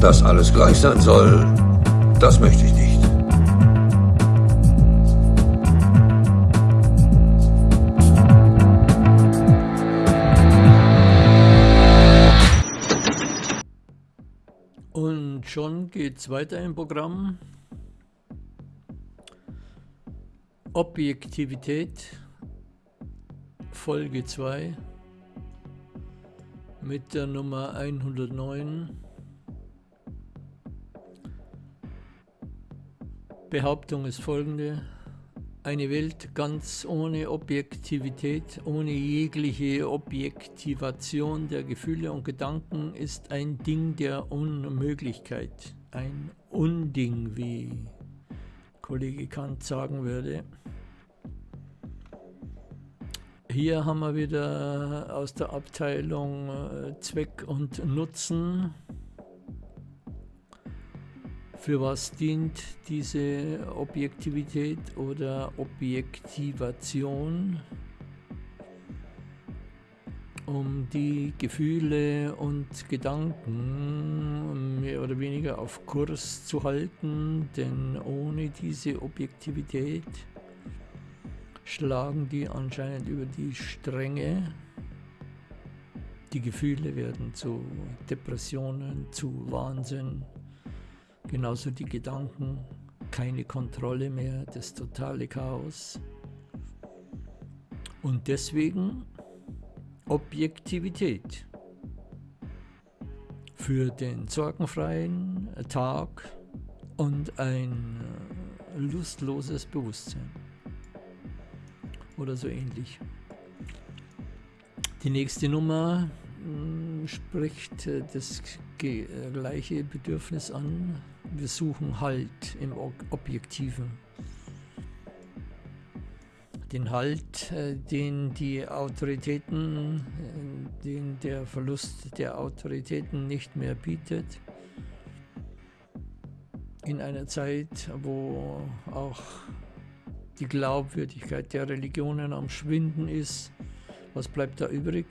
Dass alles gleich sein soll, das möchte ich nicht. Und schon geht's weiter im Programm. Objektivität, Folge 2 mit der Nummer 109. Behauptung ist folgende. Eine Welt ganz ohne Objektivität, ohne jegliche Objektivation der Gefühle und Gedanken ist ein Ding der Unmöglichkeit. Ein Unding, wie Kollege Kant sagen würde. Hier haben wir wieder aus der Abteilung äh, Zweck und Nutzen. Für was dient diese Objektivität oder Objektivation? Um die Gefühle und Gedanken mehr oder weniger auf Kurs zu halten, denn ohne diese Objektivität schlagen die anscheinend über die Stränge. Die Gefühle werden zu Depressionen, zu Wahnsinn, genauso die Gedanken, keine Kontrolle mehr, das totale Chaos. Und deswegen Objektivität für den sorgenfreien Tag und ein lustloses Bewusstsein oder so ähnlich. Die nächste Nummer spricht äh, das gleiche Bedürfnis an. Wir suchen Halt im Objektiven. Den Halt, äh, den die Autoritäten, äh, den der Verlust der Autoritäten nicht mehr bietet. In einer Zeit, wo auch die Glaubwürdigkeit der Religionen am Schwinden ist. Was bleibt da übrig?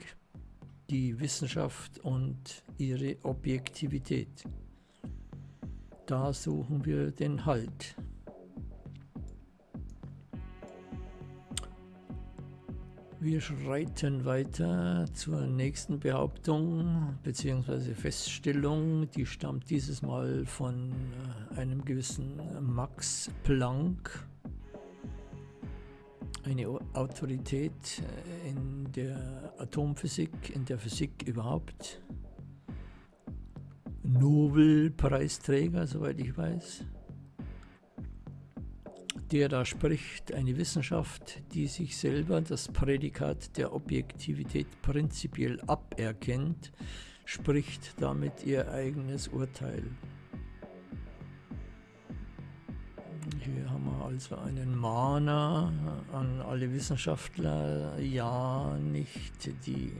Die Wissenschaft und ihre Objektivität. Da suchen wir den Halt. Wir schreiten weiter zur nächsten Behauptung bzw. Feststellung. Die stammt dieses Mal von äh, einem gewissen Max Planck eine Autorität äh, in der Atomphysik, in der Physik überhaupt. Nobelpreisträger, soweit ich weiß, der da spricht, eine Wissenschaft, die sich selber das Prädikat der Objektivität prinzipiell aberkennt, spricht damit ihr eigenes Urteil. Also einen Mahner an alle Wissenschaftler, ja, nicht die,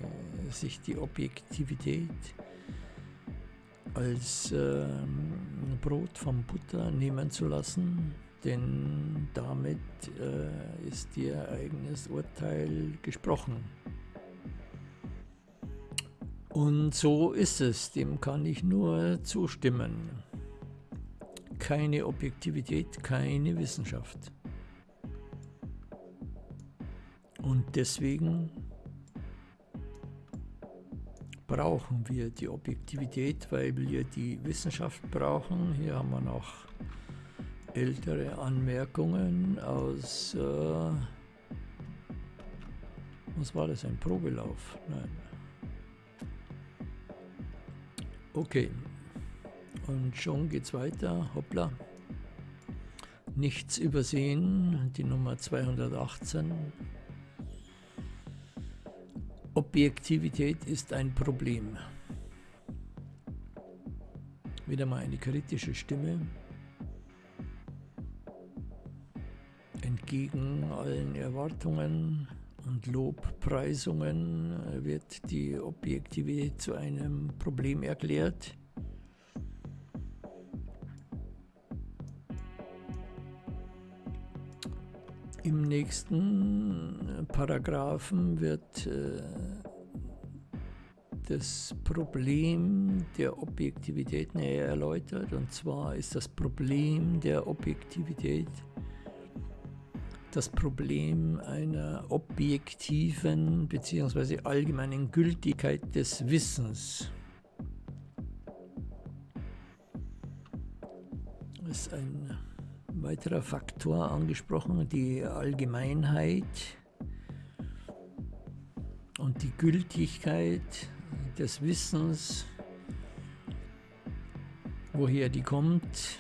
sich die Objektivität als äh, Brot vom Butter nehmen zu lassen, denn damit äh, ist ihr eigenes Urteil gesprochen. Und so ist es, dem kann ich nur zustimmen keine Objektivität, keine Wissenschaft. Und deswegen brauchen wir die Objektivität, weil wir die Wissenschaft brauchen. Hier haben wir noch ältere Anmerkungen aus, äh, was war das, ein Probelauf? Nein. Okay, und schon geht's weiter. Hoppla. Nichts übersehen. Die Nummer 218. Objektivität ist ein Problem. Wieder mal eine kritische Stimme. Entgegen allen Erwartungen und Lobpreisungen wird die Objektivität zu einem Problem erklärt. Im nächsten Paragraphen wird äh, das Problem der Objektivität näher erläutert. Und zwar ist das Problem der Objektivität das Problem einer objektiven bzw. allgemeinen Gültigkeit des Wissens. Das ist ein weiterer Faktor angesprochen, die Allgemeinheit und die Gültigkeit des Wissens, woher die kommt.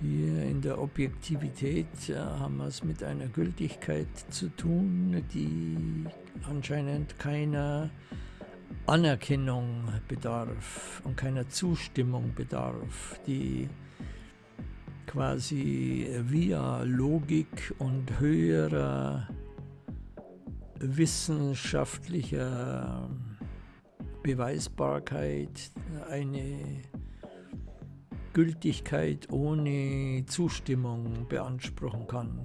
Hier in der Objektivität äh, haben wir es mit einer Gültigkeit zu tun, die anscheinend keiner Anerkennung bedarf und keiner Zustimmung bedarf, die quasi via Logik und höherer wissenschaftlicher Beweisbarkeit eine Gültigkeit ohne Zustimmung beanspruchen kann.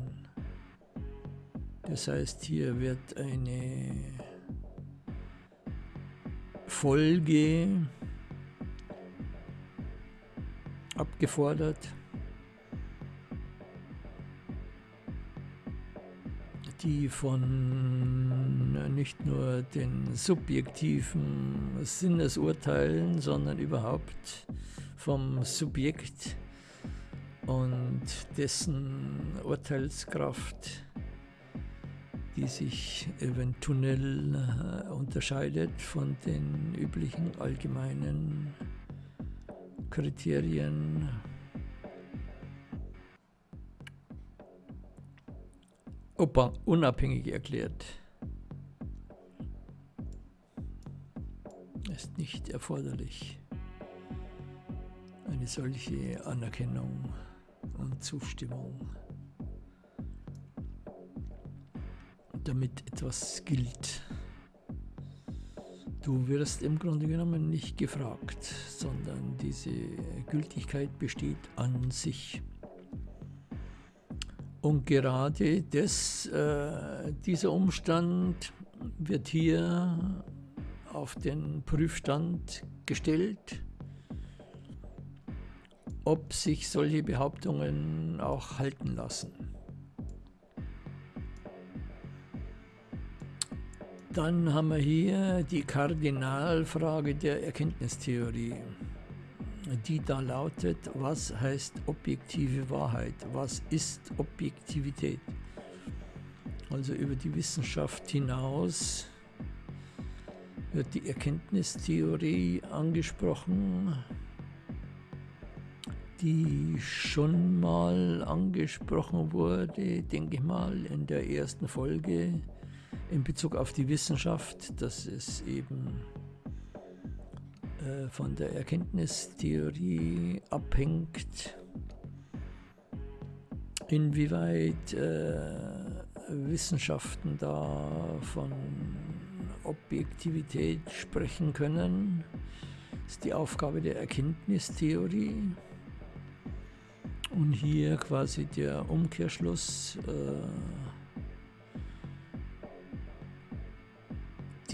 Das heißt, hier wird eine Folge abgefordert, die von nicht nur den subjektiven Sinnesurteilen, sondern überhaupt vom Subjekt und dessen Urteilskraft, die sich eventuell äh, unterscheidet von den üblichen allgemeinen Kriterien Opa unabhängig erklärt. Ist nicht erforderlich. Eine solche Anerkennung und Zustimmung, damit etwas gilt. Du wirst im Grunde genommen nicht gefragt, sondern diese Gültigkeit besteht an sich. Und gerade das, äh, dieser Umstand wird hier auf den Prüfstand gestellt, ob sich solche Behauptungen auch halten lassen. Dann haben wir hier die Kardinalfrage der Erkenntnistheorie die da lautet, was heißt objektive Wahrheit? Was ist Objektivität? Also über die Wissenschaft hinaus wird die Erkenntnistheorie angesprochen, die schon mal angesprochen wurde, denke ich mal, in der ersten Folge in Bezug auf die Wissenschaft, dass es eben von der Erkenntnistheorie abhängt, inwieweit äh, Wissenschaften da von Objektivität sprechen können. Ist die Aufgabe der Erkenntnistheorie. Und hier quasi der Umkehrschluss. Äh,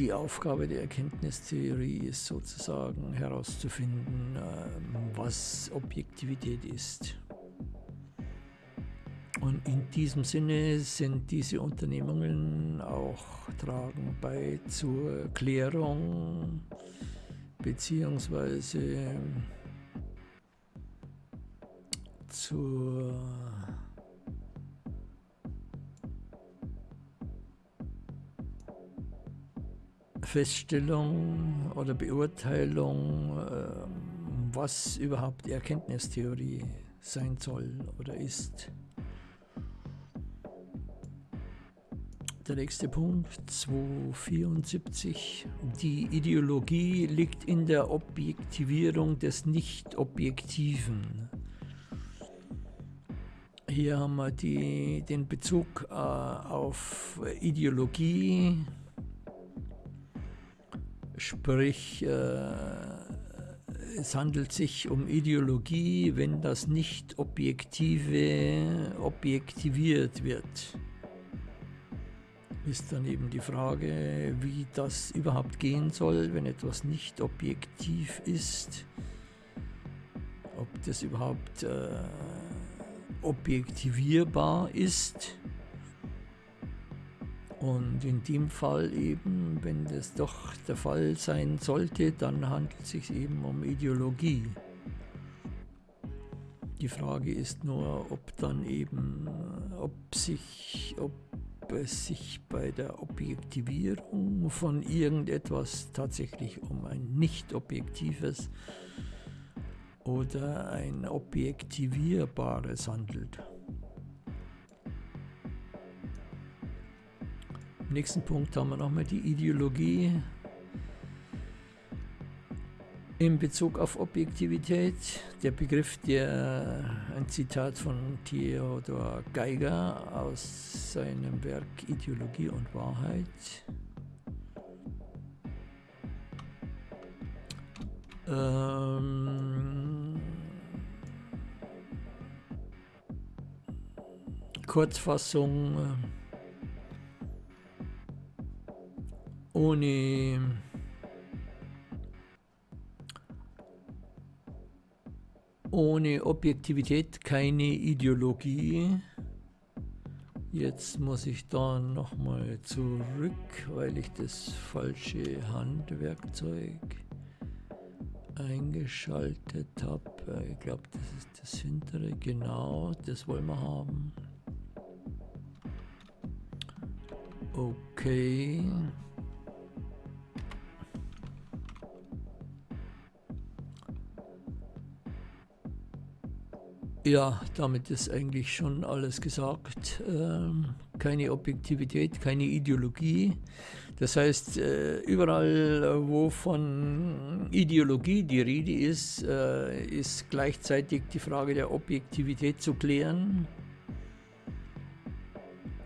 die Aufgabe der Erkenntnistheorie ist sozusagen herauszufinden, ähm, was Objektivität ist. Und in diesem Sinne sind diese Unternehmungen auch tragen bei zur Klärung beziehungsweise zur Feststellung oder Beurteilung, ähm, was überhaupt Erkenntnistheorie sein soll oder ist. Der nächste Punkt, 274. Die Ideologie liegt in der Objektivierung des Nicht-Objektiven. Hier haben wir die, den Bezug äh, auf Ideologie, Sprich, äh, es handelt sich um Ideologie, wenn das Nicht-Objektive objektiviert wird. ist dann eben die Frage, wie das überhaupt gehen soll, wenn etwas nicht objektiv ist. Ob das überhaupt äh, objektivierbar ist. Und in dem Fall eben, wenn das doch der Fall sein sollte, dann handelt es sich eben um Ideologie. Die Frage ist nur, ob dann eben, ob sich, ob es sich bei der Objektivierung von irgendetwas tatsächlich um ein nicht objektives oder ein objektivierbares handelt. Im nächsten Punkt haben wir nochmal die Ideologie in Bezug auf Objektivität. Der Begriff, der ein Zitat von Theodor Geiger aus seinem Werk Ideologie und Wahrheit. Ähm, Kurzfassung ohne ohne Objektivität keine Ideologie. Jetzt muss ich da nochmal zurück, weil ich das falsche Handwerkzeug eingeschaltet habe. Ich glaube, das ist das hintere. Genau, das wollen wir haben. Okay. Ja, damit ist eigentlich schon alles gesagt. Ähm, keine Objektivität, keine Ideologie. Das heißt, äh, überall, wo von Ideologie die Rede ist, äh, ist gleichzeitig die Frage der Objektivität zu klären.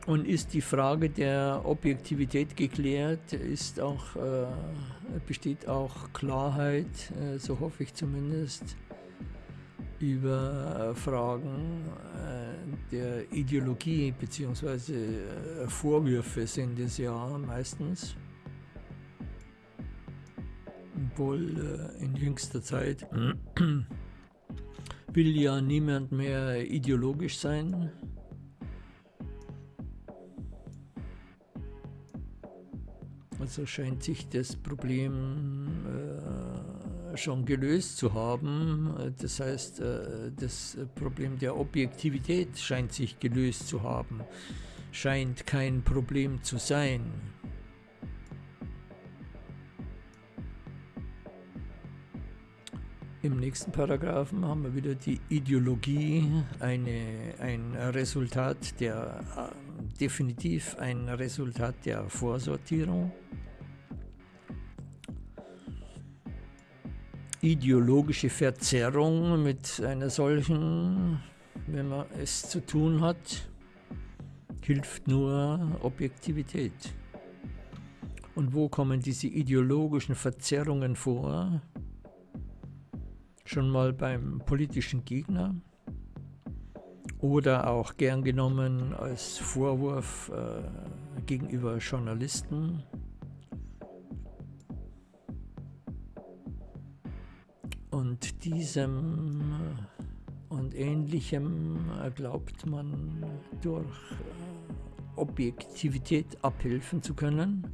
Und ist die Frage der Objektivität geklärt, ist auch, äh, besteht auch Klarheit, äh, so hoffe ich zumindest über Fragen äh, der Ideologie bzw. Äh, Vorwürfe sind es ja meistens. Obwohl äh, in jüngster Zeit will ja niemand mehr ideologisch sein. Also scheint sich das Problem schon gelöst zu haben. Das heißt, äh, das Problem der Objektivität scheint sich gelöst zu haben, scheint kein Problem zu sein. Im nächsten Paragraphen haben wir wieder die Ideologie, eine, ein Resultat der, äh, definitiv ein Resultat der Vorsortierung. Ideologische Verzerrung mit einer solchen, wenn man es zu tun hat, hilft nur Objektivität. Und wo kommen diese ideologischen Verzerrungen vor? Schon mal beim politischen Gegner oder auch gern genommen als Vorwurf äh, gegenüber Journalisten diesem und ähnlichem glaubt man durch äh, Objektivität abhelfen zu können.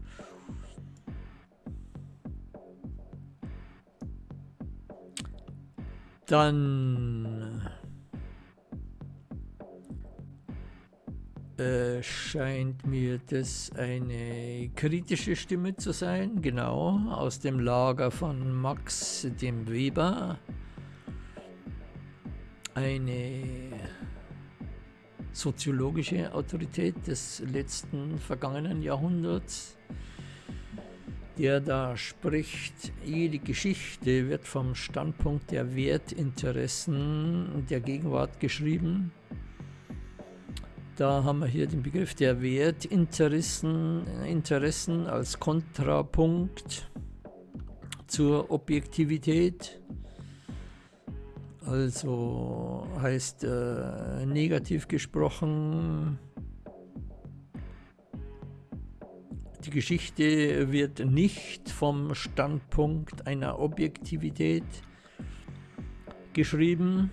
Dann Äh, scheint mir das eine kritische Stimme zu sein, genau, aus dem Lager von Max dem Weber. Eine soziologische Autorität des letzten vergangenen Jahrhunderts, der da spricht, jede Geschichte wird vom Standpunkt der Wertinteressen der Gegenwart geschrieben da haben wir hier den Begriff der Wertinteressen Interessen als Kontrapunkt zur Objektivität. Also heißt äh, negativ gesprochen, Die Geschichte wird nicht vom Standpunkt einer Objektivität geschrieben,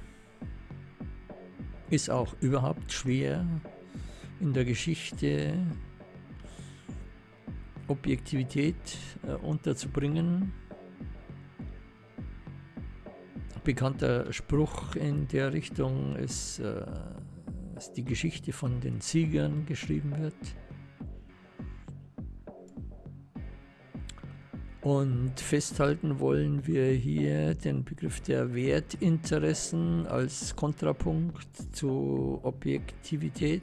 ist auch überhaupt schwer in der Geschichte Objektivität äh, unterzubringen. Bekannter Spruch in der Richtung ist, äh, dass die Geschichte von den Siegern geschrieben wird. Und festhalten wollen wir hier den Begriff der Wertinteressen als Kontrapunkt zu Objektivität.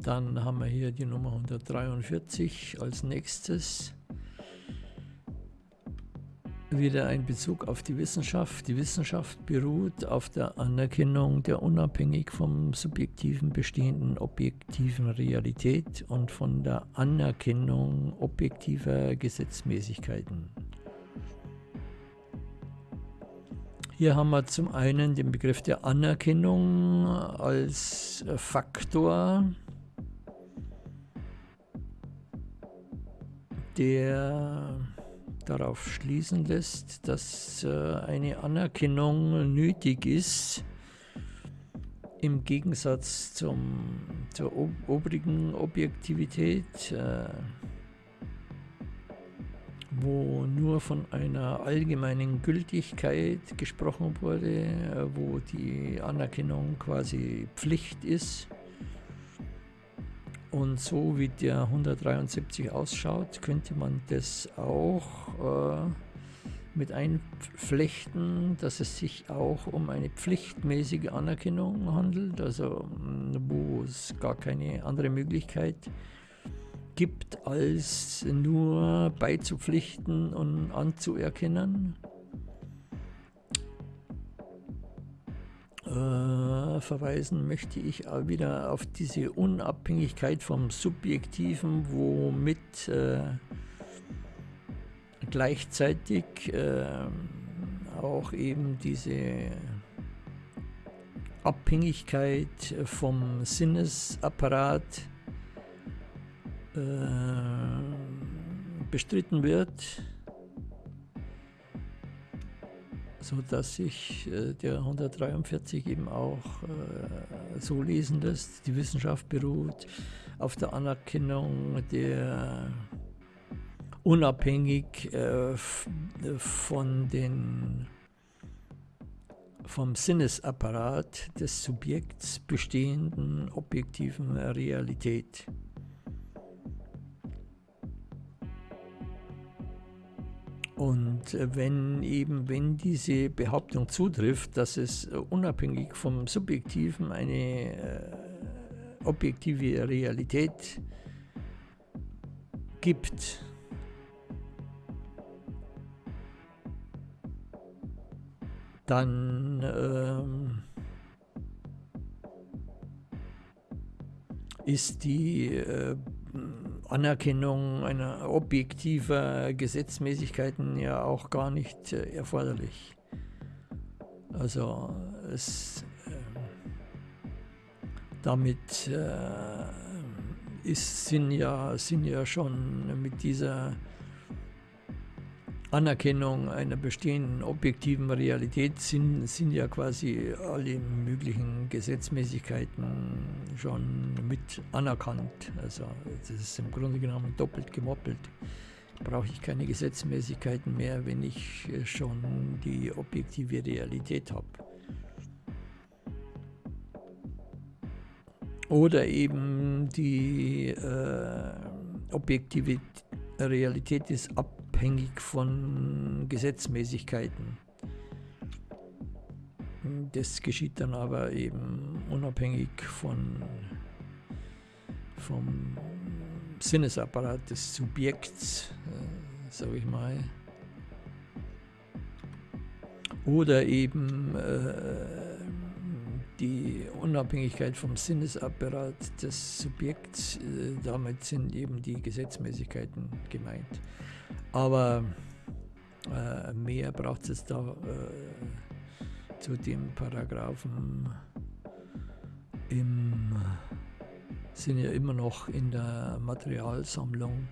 Dann haben wir hier die Nummer 143 als nächstes wieder ein Bezug auf die Wissenschaft. Die Wissenschaft beruht auf der Anerkennung der unabhängig vom subjektiven bestehenden objektiven Realität und von der Anerkennung objektiver Gesetzmäßigkeiten. Hier haben wir zum einen den Begriff der Anerkennung als Faktor, der darauf schließen lässt, dass äh, eine Anerkennung nötig ist, im Gegensatz zum, zur obrigen Objektivität, äh, wo nur von einer allgemeinen Gültigkeit gesprochen wurde, äh, wo die Anerkennung quasi Pflicht ist. Und so wie der 173 ausschaut, könnte man das auch äh, mit einflechten, dass es sich auch um eine pflichtmäßige Anerkennung handelt, also wo es gar keine andere Möglichkeit gibt, als nur beizupflichten und anzuerkennen. Äh, verweisen möchte ich wieder auf diese Unabhängigkeit vom Subjektiven, womit äh, gleichzeitig äh, auch eben diese Abhängigkeit vom Sinnesapparat äh, bestritten wird so dass sich äh, der 143 eben auch äh, so lesen lässt. Die Wissenschaft beruht auf der Anerkennung der unabhängig äh, von den vom Sinnesapparat des Subjekts bestehenden objektiven Realität. Und äh, wenn eben, wenn diese Behauptung zutrifft, dass es unabhängig vom Subjektiven eine äh, objektive Realität gibt, dann ähm, ist die äh, Anerkennung einer objektiver Gesetzmäßigkeiten ja auch gar nicht äh, erforderlich. Also es, äh, damit äh, ist, sind, ja, sind ja schon mit dieser Anerkennung einer bestehenden objektiven Realität sind, sind ja quasi alle möglichen Gesetzmäßigkeiten schon mit anerkannt. Also das ist im Grunde genommen doppelt gemoppelt. Brauche ich keine Gesetzmäßigkeiten mehr, wenn ich schon die objektive Realität habe. Oder eben die äh, objektive Realität ist ab abhängig von Gesetzmäßigkeiten. Das geschieht dann aber eben unabhängig von, vom Sinnesapparat des Subjekts, äh, sage ich mal. Oder eben äh, die Unabhängigkeit vom Sinnesapparat des Subjekts, äh, damit sind eben die Gesetzmäßigkeiten gemeint. Aber äh, mehr braucht es da äh, zu dem Paragraphen im, sind ja immer noch in der Materialsammlung.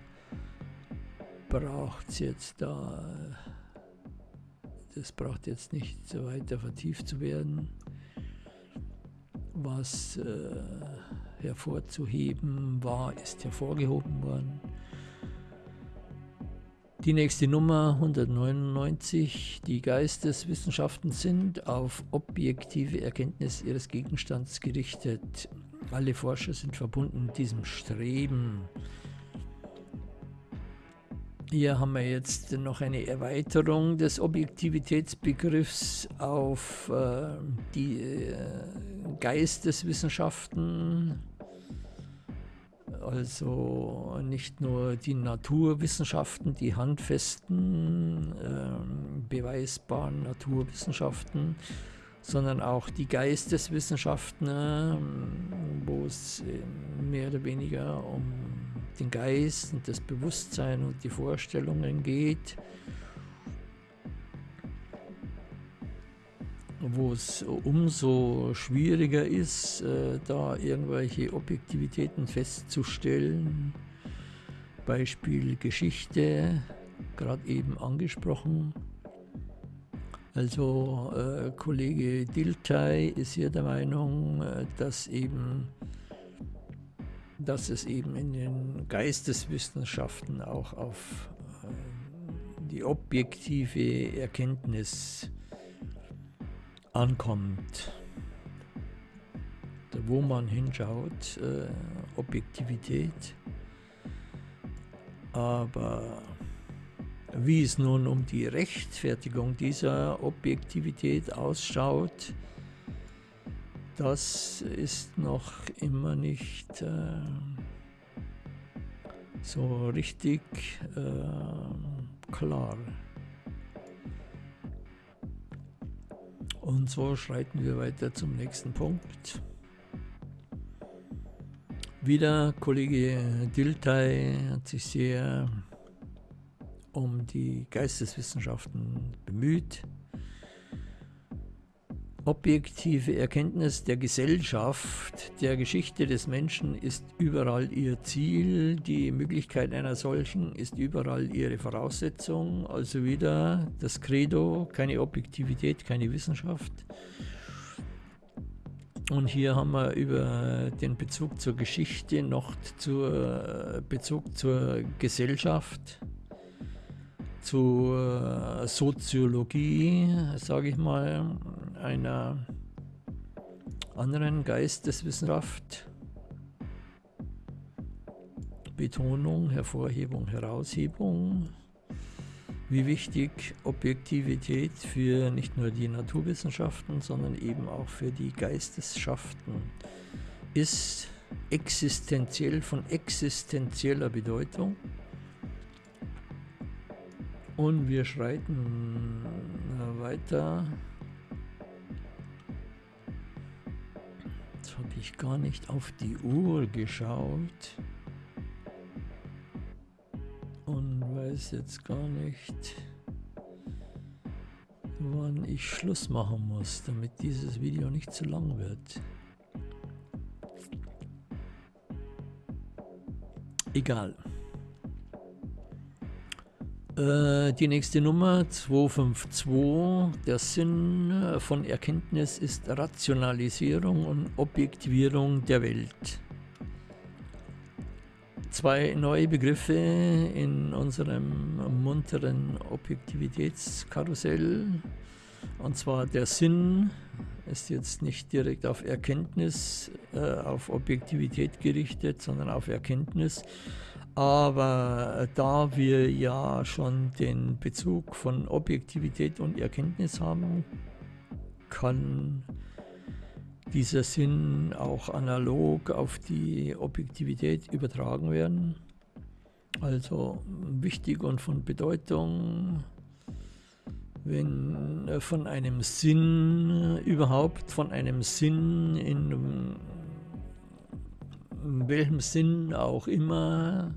Braucht es jetzt da, das braucht jetzt nicht so weiter vertieft zu werden. Was äh, hervorzuheben war, ist hervorgehoben worden. Die nächste Nummer 199. Die Geisteswissenschaften sind auf objektive Erkenntnis ihres Gegenstands gerichtet. Alle Forscher sind verbunden mit diesem Streben. Hier haben wir jetzt noch eine Erweiterung des Objektivitätsbegriffs auf äh, die äh, Geisteswissenschaften also nicht nur die Naturwissenschaften, die handfesten, äh, beweisbaren Naturwissenschaften, sondern auch die Geisteswissenschaften, äh, wo es äh, mehr oder weniger um den Geist und das Bewusstsein und die Vorstellungen geht. Wo es umso schwieriger ist, äh, da irgendwelche Objektivitäten festzustellen. Beispiel Geschichte, gerade eben angesprochen. Also äh, Kollege Diltai ist hier der Meinung, äh, dass eben dass es eben in den Geisteswissenschaften auch auf äh, die objektive Erkenntnis ankommt. Wo man hinschaut, äh, Objektivität. Aber wie es nun um die Rechtfertigung dieser Objektivität ausschaut, das ist noch immer nicht äh, so richtig äh, klar. Und so schreiten wir weiter zum nächsten Punkt. Wieder Kollege Diltai hat sich sehr um die Geisteswissenschaften bemüht objektive Erkenntnis der Gesellschaft, der Geschichte des Menschen ist überall ihr Ziel, die Möglichkeit einer solchen ist überall ihre Voraussetzung, also wieder das Credo, keine Objektivität, keine Wissenschaft. Und hier haben wir über den Bezug zur Geschichte noch zur Bezug zur Gesellschaft zur Soziologie, sage ich mal, einer anderen Geisteswissenschaft. Betonung, Hervorhebung, Heraushebung. Wie wichtig Objektivität für nicht nur die Naturwissenschaften, sondern eben auch für die Geistesschaften ist existenziell von existenzieller Bedeutung. Und wir schreiten weiter. Jetzt habe ich gar nicht auf die Uhr geschaut. Und weiß jetzt gar nicht, wann ich Schluss machen muss, damit dieses Video nicht zu lang wird. Egal. Äh, die nächste Nummer 252. Der Sinn äh, von Erkenntnis ist Rationalisierung und Objektivierung der Welt. Zwei neue Begriffe in unserem munteren Objektivitätskarussell. Und zwar der Sinn ist jetzt nicht direkt auf Erkenntnis, äh, auf Objektivität gerichtet, sondern auf Erkenntnis. Aber da wir ja schon den Bezug von Objektivität und Erkenntnis haben, kann dieser Sinn auch analog auf die Objektivität übertragen werden. Also wichtig und von Bedeutung, wenn von einem Sinn überhaupt, von einem Sinn in in welchem Sinn auch immer,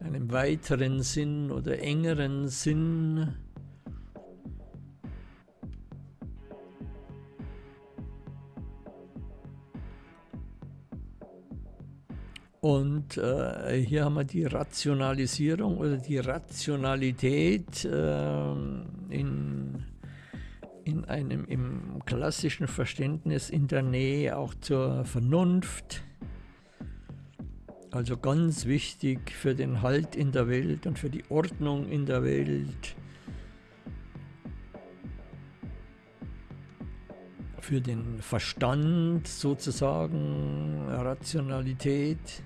einem weiteren Sinn oder engeren Sinn, Und äh, hier haben wir die Rationalisierung oder die Rationalität äh, in, in einem im klassischen Verständnis in der Nähe auch zur Vernunft. Also ganz wichtig für den Halt in der Welt und für die Ordnung in der Welt. Für den Verstand sozusagen, Rationalität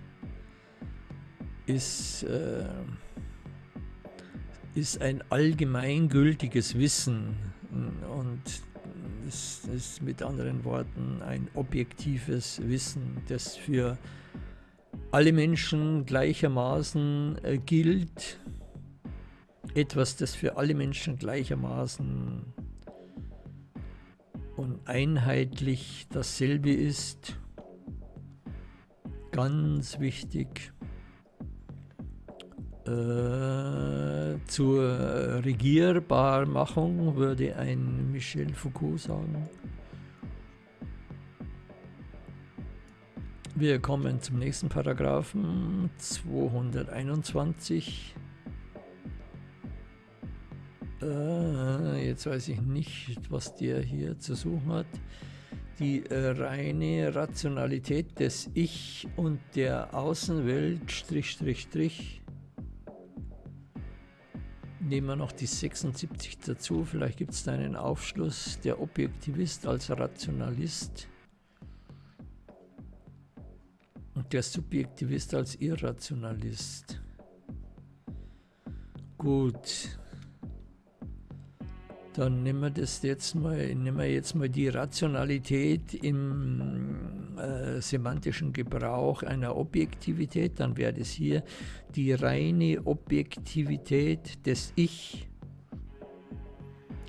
ist, äh, ist ein allgemeingültiges Wissen und es ist mit anderen Worten ein objektives Wissen, das für alle Menschen gleichermaßen äh, gilt. Etwas, das für alle Menschen gleichermaßen und einheitlich dasselbe ist. Ganz wichtig. Äh, zur Regierbarmachung würde ein Michel Foucault sagen. Wir kommen zum nächsten Paragraphen 221. Äh, jetzt weiß ich nicht, was der hier zu suchen hat. Die äh, reine Rationalität des Ich und der Außenwelt, Strich, Strich, Strich, Nehmen wir noch die 76 dazu, vielleicht gibt es da einen Aufschluss. Der Objektivist als Rationalist der Subjektivist als Irrationalist. Gut, dann nehmen wir das jetzt mal, nehmen wir jetzt mal die Rationalität im äh, semantischen Gebrauch einer Objektivität, dann wäre das hier die reine Objektivität des Ich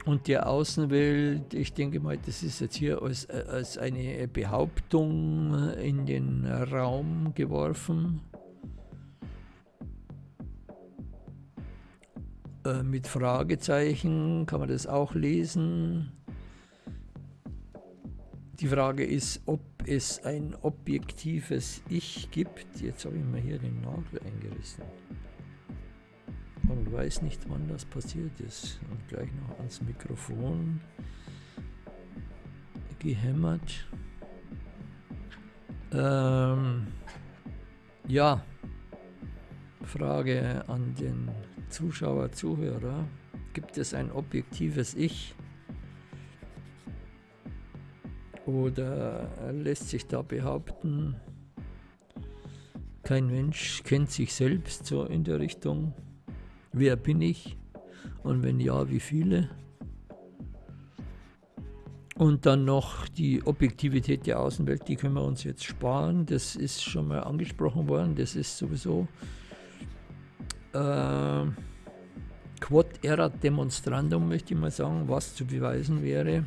und der Außenwelt. Ich denke mal, das ist jetzt hier als, als eine Behauptung in den Raum geworfen. Äh, mit Fragezeichen kann man das auch lesen. Die Frage ist, ob es ein objektives Ich gibt. Jetzt habe ich mir hier den Nagel eingerissen. Weiß nicht, wann das passiert ist. Und gleich noch ans Mikrofon gehämmert. Ähm, ja, Frage an den Zuschauer, Zuhörer, gibt es ein objektives Ich? Oder lässt sich da behaupten, kein Mensch kennt sich selbst so in der Richtung, wer bin ich? Und wenn ja, wie viele? Und dann noch die Objektivität der Außenwelt, die können wir uns jetzt sparen. Das ist schon mal angesprochen worden. Das ist sowieso äh, Quod erat demonstrandum, möchte ich mal sagen, was zu beweisen wäre.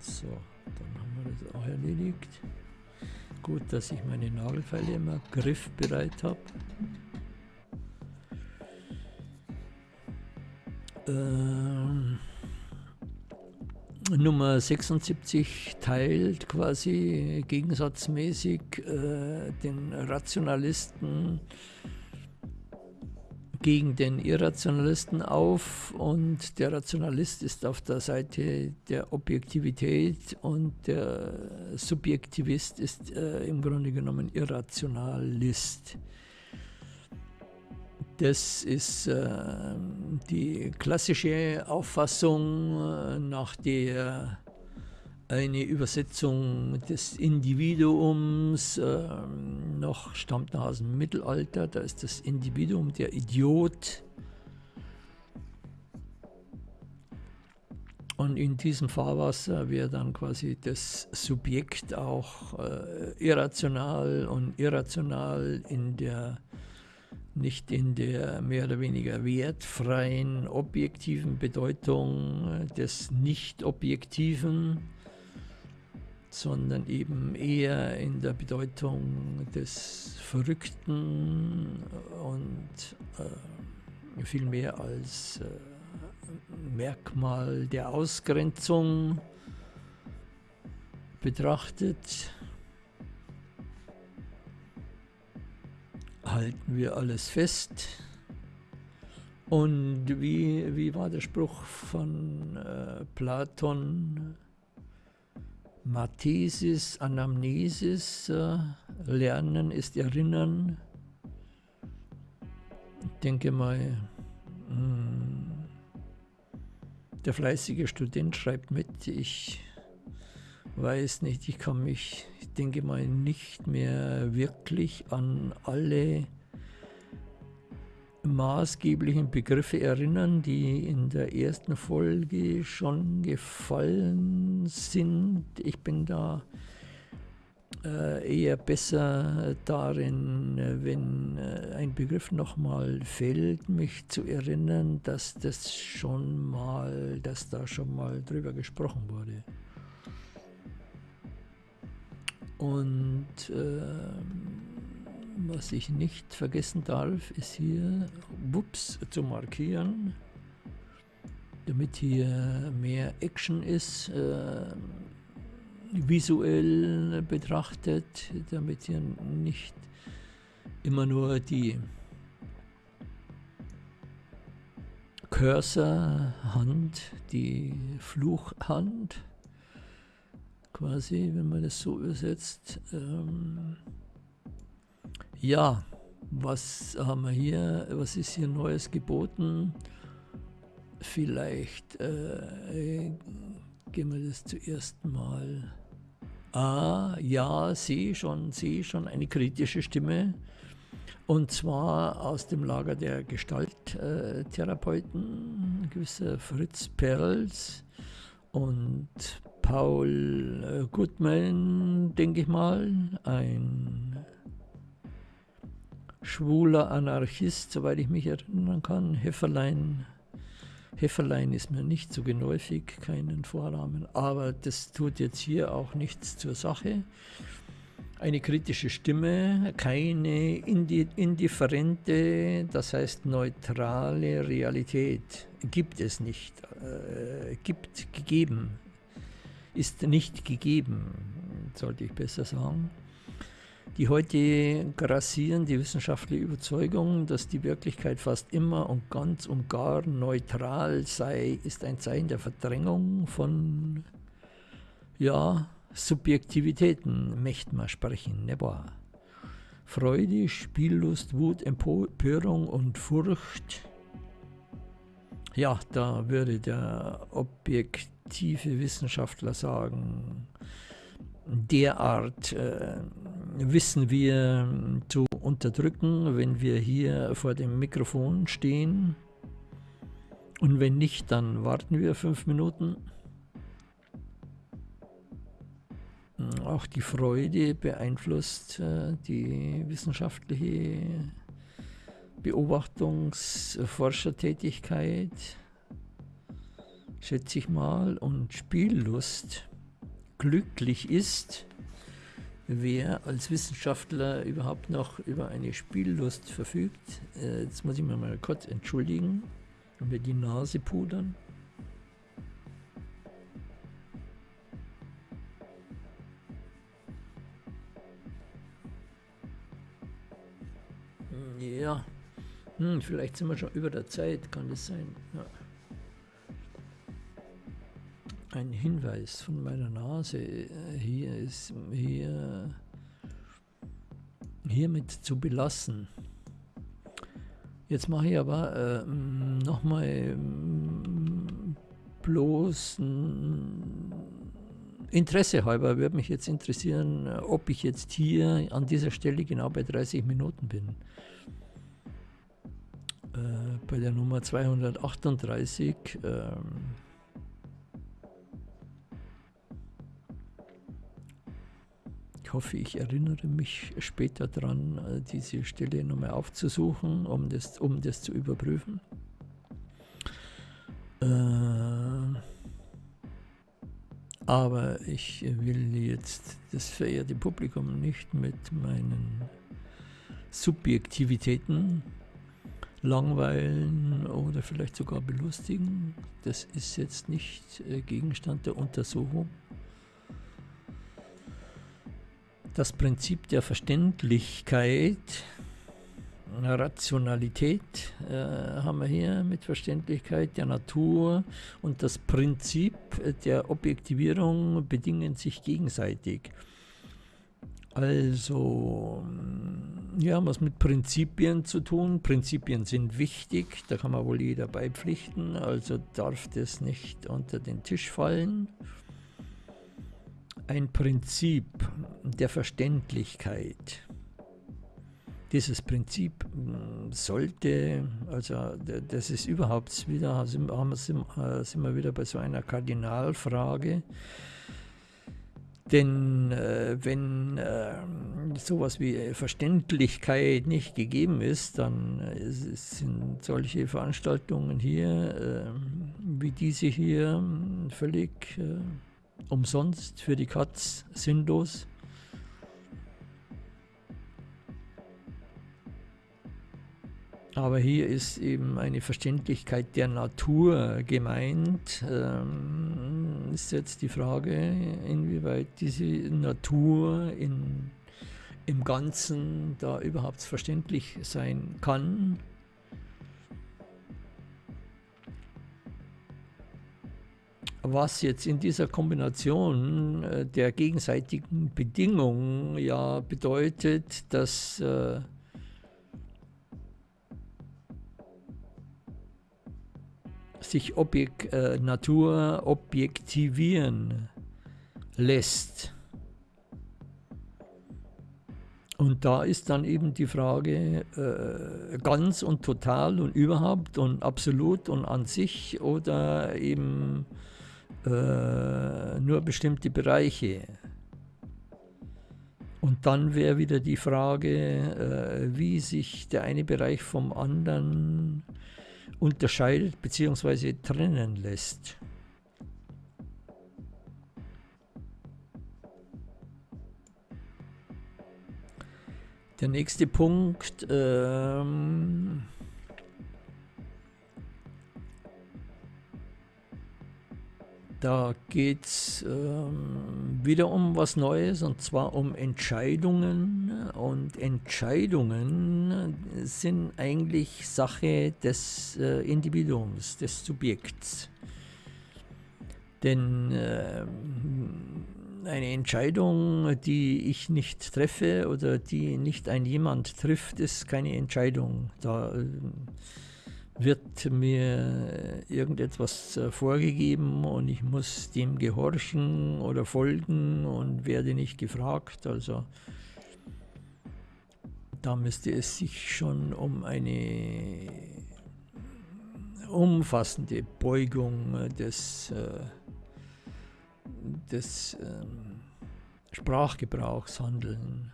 So, dann haben wir das auch erledigt. Gut, dass ich meine Nagelfeile immer griffbereit habe. Ähm, Nummer 76 teilt quasi gegensatzmäßig äh, den Rationalisten gegen den Irrationalisten auf und der Rationalist ist auf der Seite der Objektivität und der Subjektivist ist äh, im Grunde genommen Irrationalist. Das ist äh, die klassische Auffassung, äh, nach der eine Übersetzung des Individuums äh, noch stammt aus dem Mittelalter. Da ist das Individuum der Idiot. Und in diesem Fahrwasser wäre dann quasi das Subjekt auch äh, irrational und irrational in der nicht in der mehr oder weniger wertfreien, objektiven Bedeutung des Nicht-Objektiven, sondern eben eher in der Bedeutung des Verrückten und äh, viel als äh, Merkmal der Ausgrenzung betrachtet. Halten wir alles fest. Und wie, wie war der Spruch von äh, Platon? Mathesis, Anamnesis, äh, Lernen ist Erinnern. Ich denke mal, mh, hm, der fleißige Student schreibt mit, ich weiß nicht, ich kann mich, ich denke mal, nicht mehr wirklich an alle maßgeblichen Begriffe erinnern, die in der ersten Folge schon gefallen sind. Ich bin da äh, eher besser darin, wenn äh, ein Begriff nochmal fällt, mich zu erinnern, dass das schon mal, dass da schon mal drüber gesprochen wurde. Und äh, was ich nicht vergessen darf, ist hier Wups zu markieren, damit hier mehr Action ist, äh, visuell betrachtet, damit hier nicht immer nur die Cursor-Hand, die Fluchhand quasi, wenn man das so übersetzt. Ähm ja, was haben wir hier? Was ist hier Neues geboten? Vielleicht äh, gehen wir das zuerst mal. Ah, ja, sehe schon, sehe schon eine kritische Stimme. Und zwar aus dem Lager der Gestalttherapeuten, gewisser Fritz Perls und Paul äh, Goodman, denke ich mal, ein schwuler Anarchist, soweit ich mich erinnern kann. Hefferlein, Hefferlein ist mir nicht so geläufig, keinen Vorrahmen, aber das tut jetzt hier auch nichts zur Sache. Eine kritische Stimme, keine indifferente, das heißt neutrale Realität gibt es nicht, äh, gibt gegeben, ist nicht gegeben, sollte ich besser sagen. Die heute grassierende wissenschaftliche Überzeugung, dass die Wirklichkeit fast immer und ganz und gar neutral sei, ist ein Zeichen der Verdrängung von ja, Subjektivitäten, möchte man sprechen, ne wahr? Freude, Spiellust, Wut, Empörung und Furcht. Ja, da würde der objektive Wissenschaftler sagen, derart äh, wissen wir zu unterdrücken, wenn wir hier vor dem Mikrofon stehen. Und wenn nicht, dann warten wir fünf Minuten. Auch die Freude beeinflusst äh, die wissenschaftliche Beobachtungsforschertätigkeit, schätze ich mal, und Spiellust glücklich ist, wer als Wissenschaftler überhaupt noch über eine Spiellust verfügt. Äh, jetzt muss ich mir mal kurz entschuldigen und mir die Nase pudern. Ja, hm, vielleicht sind wir schon über der Zeit, kann das sein? Ja ein Hinweis von meiner Nase. Hier ist hier hiermit zu belassen. Jetzt mache ich aber äh, nochmal bloß Interesse halber würde mich jetzt interessieren, ob ich jetzt hier an dieser Stelle genau bei 30 Minuten bin. Äh, bei der Nummer 238. Ähm, hoffe, ich erinnere mich später daran, äh, diese Stelle nochmal aufzusuchen, um das, um das zu überprüfen. Äh, aber ich will jetzt das verehrte Publikum nicht mit meinen Subjektivitäten langweilen oder vielleicht sogar belustigen. Das ist jetzt nicht äh, Gegenstand der Untersuchung. Das Prinzip der Verständlichkeit Rationalität äh, haben wir hier mit Verständlichkeit der Natur und das Prinzip der Objektivierung bedingen sich gegenseitig. Also, ja, was mit Prinzipien zu tun. Prinzipien sind wichtig, da kann man wohl jeder beipflichten, also darf das nicht unter den Tisch fallen. Ein Prinzip der Verständlichkeit. Dieses Prinzip sollte, also das ist überhaupt wieder, sind, sind wir wieder bei so einer Kardinalfrage, denn äh, wenn äh, sowas wie Verständlichkeit nicht gegeben ist, dann äh, sind solche Veranstaltungen hier, äh, wie diese hier, völlig äh, umsonst für die Katz, sinnlos. Aber hier ist eben eine Verständlichkeit der Natur gemeint. Ähm, ist jetzt die Frage, inwieweit diese Natur in, im Ganzen da überhaupt verständlich sein kann. Was jetzt in dieser Kombination äh, der gegenseitigen Bedingungen ja bedeutet, dass äh, sich Objek äh, Natur objektivieren lässt. Und da ist dann eben die Frage äh, ganz und total und überhaupt und absolut und an sich oder eben äh, nur bestimmte Bereiche. Und dann wäre wieder die Frage, äh, wie sich der eine Bereich vom anderen unterscheidet bzw. trennen lässt. Der nächste Punkt, ähm, Da geht es ähm, wieder um was Neues und zwar um Entscheidungen. Und Entscheidungen sind eigentlich Sache des äh, Individuums, des Subjekts. Denn äh, eine Entscheidung, die ich nicht treffe oder die nicht ein jemand trifft, ist keine Entscheidung. Da äh, wird mir irgendetwas äh, vorgegeben und ich muss dem gehorchen oder folgen und werde nicht gefragt. Also da müsste es sich schon um eine umfassende Beugung des, äh, des ähm, Sprachgebrauchs handeln.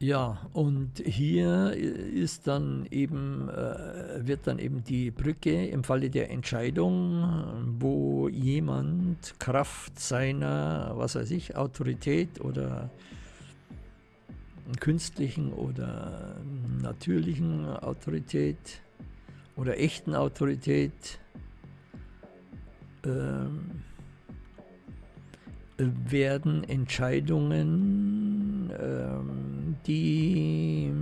Ja, und hier ist dann eben, äh, wird dann eben die Brücke im Falle der Entscheidung, wo jemand Kraft seiner, was weiß ich, Autorität oder künstlichen oder natürlichen Autorität oder echten Autorität äh, werden Entscheidungen äh, die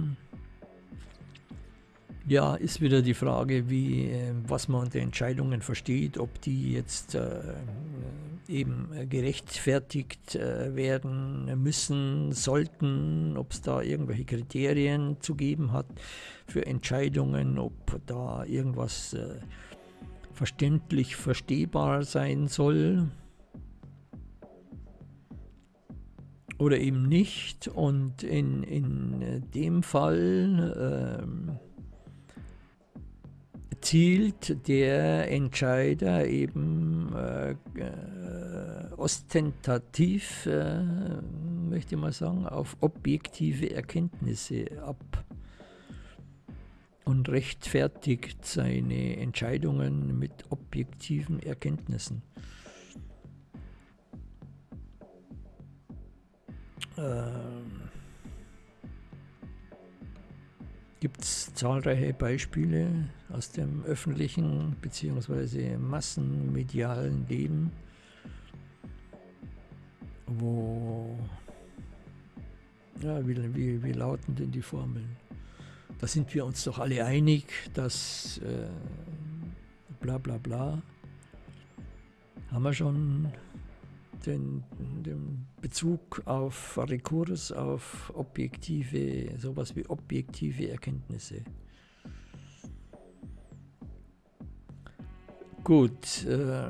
ja, ist wieder die Frage, wie, äh, was man unter Entscheidungen versteht, ob die jetzt äh, eben gerechtfertigt äh, werden müssen, sollten, ob es da irgendwelche Kriterien zu geben hat für Entscheidungen, ob da irgendwas äh, verständlich verstehbar sein soll. Oder eben nicht. Und in, in dem Fall ähm, zielt der Entscheider eben äh, äh, ostentativ, äh, möchte ich mal sagen, auf objektive Erkenntnisse ab und rechtfertigt seine Entscheidungen mit objektiven Erkenntnissen. Gibt es zahlreiche Beispiele aus dem öffentlichen bzw. massenmedialen Leben, wo ja, wie, wie, wie lauten denn die Formeln? Da sind wir uns doch alle einig, dass äh, bla bla bla. Haben wir schon den, den Bezug auf Rekurs, auf objektive, sowas wie objektive Erkenntnisse. Gut, äh,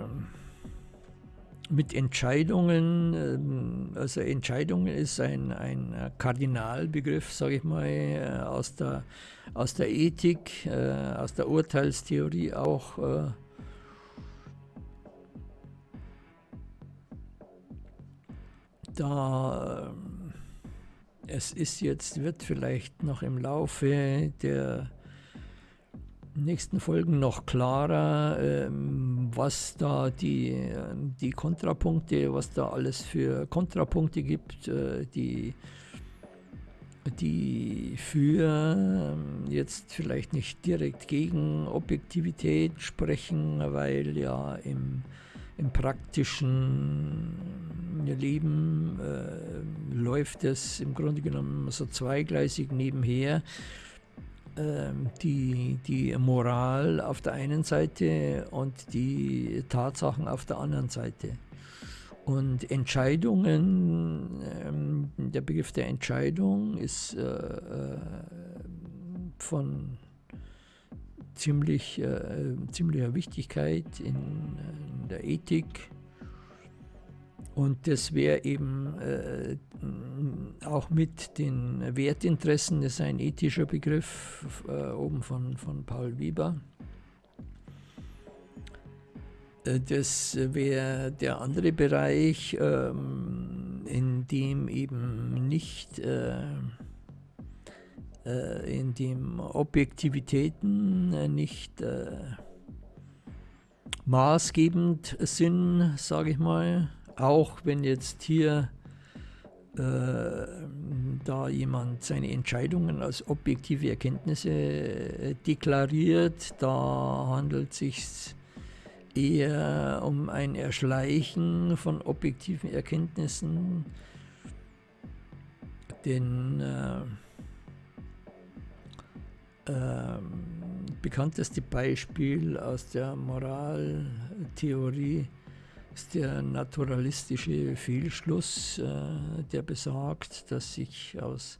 mit Entscheidungen, äh, also Entscheidungen ist ein, ein Kardinalbegriff, sage ich mal, äh, aus der, aus der Ethik, äh, aus der Urteilstheorie auch. Da es ist jetzt, wird vielleicht noch im Laufe der nächsten Folgen noch klarer, ähm, was da die, die Kontrapunkte, was da alles für Kontrapunkte gibt, äh, die, die für ähm, jetzt vielleicht nicht direkt gegen Objektivität sprechen, weil ja im, im praktischen Leben äh, läuft es im Grunde genommen so zweigleisig nebenher. Ähm, die, die Moral auf der einen Seite und die Tatsachen auf der anderen Seite. Und Entscheidungen, ähm, der Begriff der Entscheidung ist äh, äh von ziemlich, äh, ziemlicher Wichtigkeit in, in der Ethik und das wäre eben äh, auch mit den Wertinteressen, das ist ein ethischer Begriff, äh, oben von, von Paul Wieber. Äh, das wäre der andere Bereich, ähm, in dem eben nicht, äh, in dem Objektivitäten äh, nicht äh, maßgebend sind, sage ich mal. Auch wenn jetzt hier äh, da jemand seine Entscheidungen als objektive Erkenntnisse deklariert, da handelt es sich eher um ein Erschleichen von objektiven Erkenntnissen, denn äh, äh, bekannteste Beispiel aus der Moraltheorie ist der naturalistische Fehlschluss, äh, der besagt, dass sich aus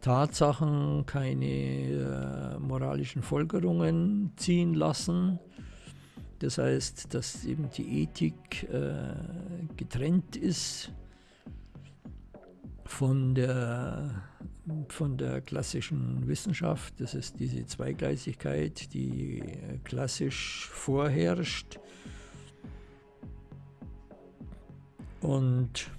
Tatsachen keine äh, moralischen Folgerungen ziehen lassen. Das heißt, dass eben die Ethik äh, getrennt ist von der, von der klassischen Wissenschaft. Das ist diese Zweigleisigkeit, die klassisch vorherrscht. Und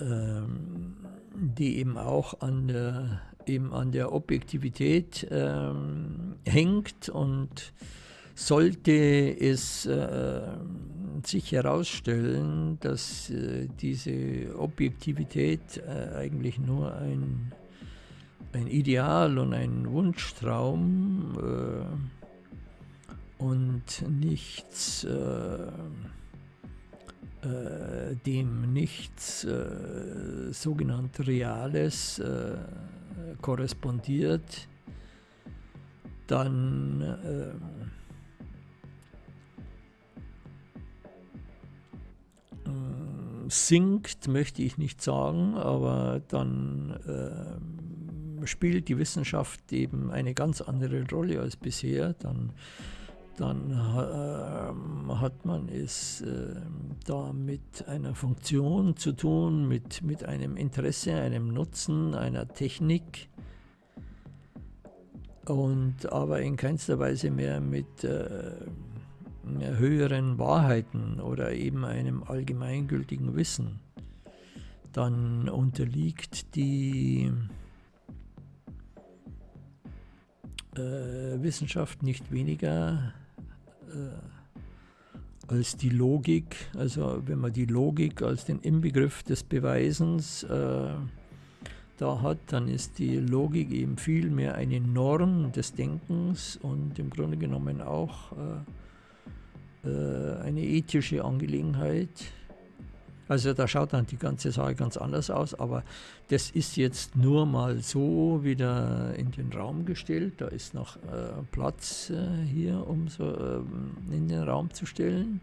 ähm, die eben auch an der, eben an der Objektivität ähm, hängt und sollte es äh, sich herausstellen, dass äh, diese Objektivität äh, eigentlich nur ein, ein Ideal und ein Wunschtraum äh, und nichts, dem nichts sogenannt Reales korrespondiert, dann sinkt, möchte ich nicht sagen, aber dann äh, spielt die Wissenschaft eben eine ganz andere Rolle als bisher. Dann dann äh, hat man es äh, da mit einer Funktion zu tun, mit, mit einem Interesse, einem Nutzen, einer Technik und aber in keinster Weise mehr mit äh, höheren Wahrheiten oder eben einem allgemeingültigen Wissen. Dann unterliegt die äh, Wissenschaft nicht weniger äh, als die Logik, also wenn man die Logik als den Inbegriff des Beweisens äh, da hat, dann ist die Logik eben viel mehr eine Norm des Denkens und im Grunde genommen auch äh, äh eine ethische Angelegenheit. Also da schaut dann die ganze Sache ganz anders aus, aber das ist jetzt nur mal so wieder in den Raum gestellt. Da ist noch äh, Platz äh, hier, um so äh, in den Raum zu stellen.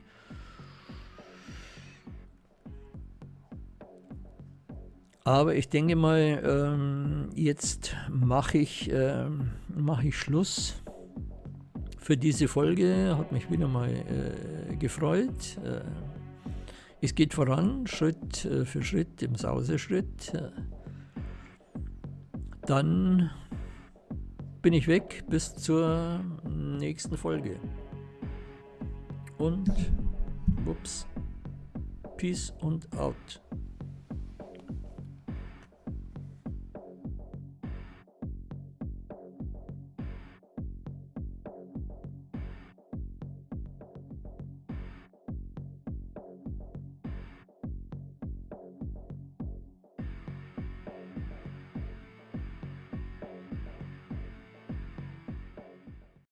Aber ich denke mal, ähm, jetzt mache ich, ähm, mach ich Schluss für diese Folge. Hat mich wieder mal äh, gefreut. Äh, es geht voran, Schritt äh, für Schritt, im Sauseschritt. Dann bin ich weg bis zur nächsten Folge. Und, ups, Peace und out.